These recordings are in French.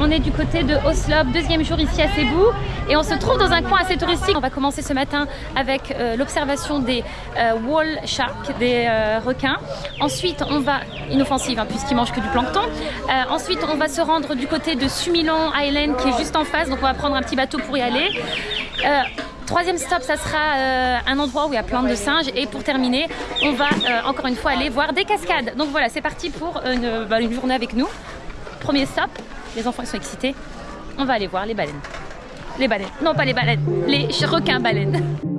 On est du côté de Oslo, deuxième jour ici à Cebu, et on se trouve dans un coin assez touristique. On va commencer ce matin avec euh, l'observation des euh, wall sharks, des euh, requins. Ensuite, on va, inoffensive hein, puisqu'ils mangent que du plancton. Ensuite, on va se rendre du côté de Sumilon Island qui est juste en face, donc on va prendre un petit bateau pour y aller. Troisième stop, ça sera un endroit où il y a plein de singes. Et pour terminer, on va encore une fois aller voir des cascades. Donc voilà, c'est parti pour une, bah, une journée avec nous. Premier stop, les enfants sont excités. On va aller voir les baleines. Les baleines. Non, pas les baleines. Les requins baleines.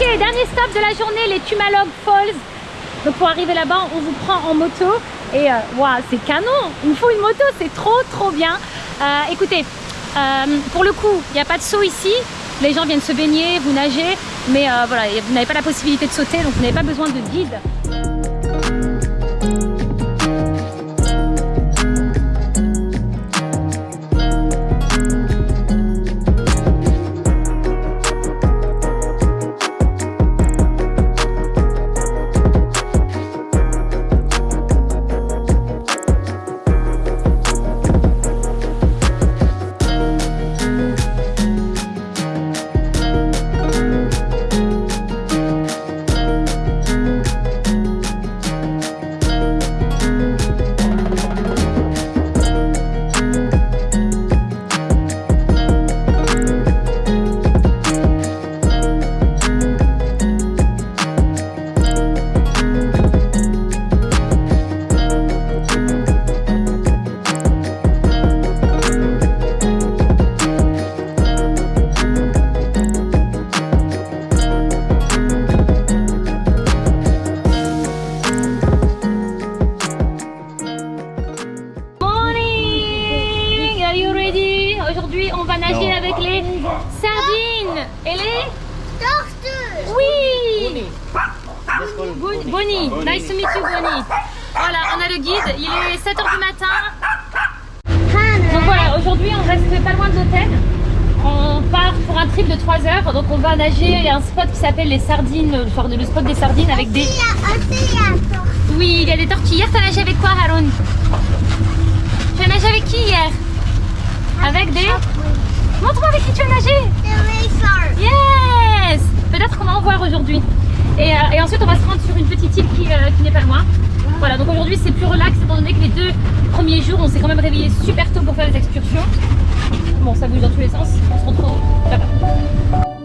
Stop de la journée, les Tumalog Falls. Donc pour arriver là-bas, on vous prend en moto et euh, c'est canon. Il me faut une moto, c'est trop trop bien. Euh, écoutez, euh, pour le coup, il n'y a pas de saut ici. Les gens viennent se baigner, vous nagez, mais voilà, vous n'avez pas la possibilité de sauter, donc vous n'avez pas besoin de guide. Trip de 3 heures, donc on va nager. Il y a un spot qui s'appelle les sardines, le spot des sardines avec des... Oui, il y a des tortues. Hier, t'as nagé avec quoi, Haroun? Tu as nagé avec qui hier? Avec des... Montre-moi avec qui tu as nagé. Yes Peut-être qu'on va en voir aujourd'hui. Et, euh, et ensuite, on va se rendre sur une petite île qui, euh, qui n'est pas loin. Voilà, donc aujourd'hui, c'est plus relax étant donné que les deux premiers jours, on s'est quand même réveillé super tôt pour faire les excursions. Bon, ça bouge dans tous les sens. On se retrouve là-bas.